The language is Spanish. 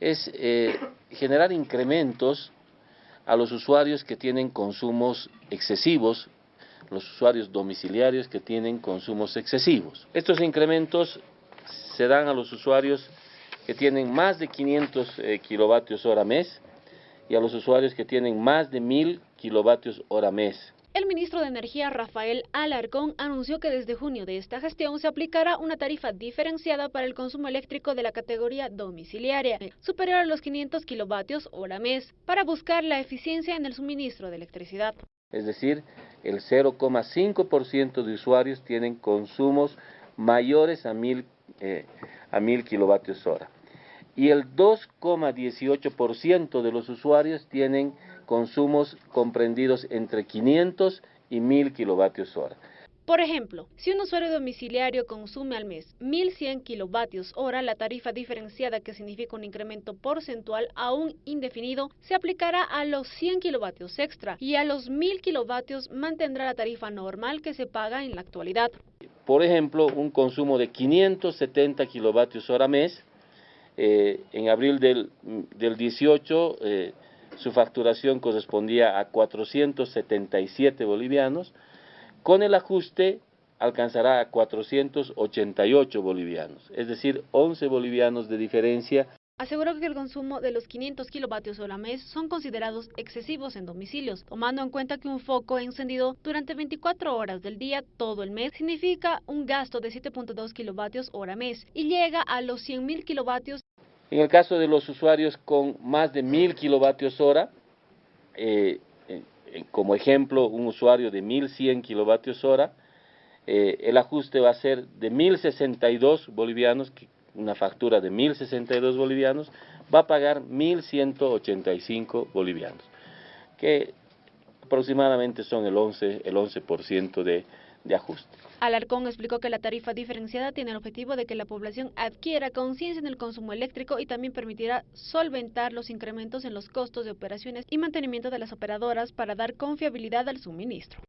Es eh, generar incrementos a los usuarios que tienen consumos excesivos, los usuarios domiciliarios que tienen consumos excesivos. Estos incrementos se dan a los usuarios que tienen más de 500 eh, kilovatios hora mes y a los usuarios que tienen más de 1000 kilovatios hora mes. El ministro de Energía, Rafael Alarcón, anunció que desde junio de esta gestión se aplicará una tarifa diferenciada para el consumo eléctrico de la categoría domiciliaria, superior a los 500 kilovatios hora mes, para buscar la eficiencia en el suministro de electricidad. Es decir, el 0,5% de usuarios tienen consumos mayores a 1000 eh, a 1000 kilovatios hora. Y el 2,18% de los usuarios tienen consumos comprendidos entre 500 y 1000 kilovatios hora. Por ejemplo, si un usuario domiciliario consume al mes 1.100 kilovatios hora, la tarifa diferenciada, que significa un incremento porcentual aún indefinido, se aplicará a los 100 kilovatios extra y a los 1.000 kilovatios mantendrá la tarifa normal que se paga en la actualidad. Por ejemplo, un consumo de 570 kilovatios hora mes, eh, en abril del, del 18 eh, su facturación correspondía a 477 bolivianos, con el ajuste alcanzará a 488 bolivianos, es decir, 11 bolivianos de diferencia. Aseguró que el consumo de los 500 kilovatios hora mes son considerados excesivos en domicilios, tomando en cuenta que un foco encendido durante 24 horas del día todo el mes significa un gasto de 7.2 kilovatios hora mes y llega a los 100.000 kilovatios. En el caso de los usuarios con más de 1.000 kilovatios hora, eh, eh, como ejemplo, un usuario de 1100 kilovatios hora, eh, el ajuste va a ser de 1062 bolivianos, una factura de 1062 bolivianos, va a pagar 1185 bolivianos, que aproximadamente son el 11%, el 11 de, de ajuste. Alarcón explicó que la tarifa diferenciada tiene el objetivo de que la población adquiera conciencia en el consumo eléctrico y también permitirá solventar los incrementos en los costos de operaciones y mantenimiento de las operadoras para dar confiabilidad al suministro.